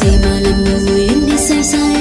gì mà làm người người em đi say say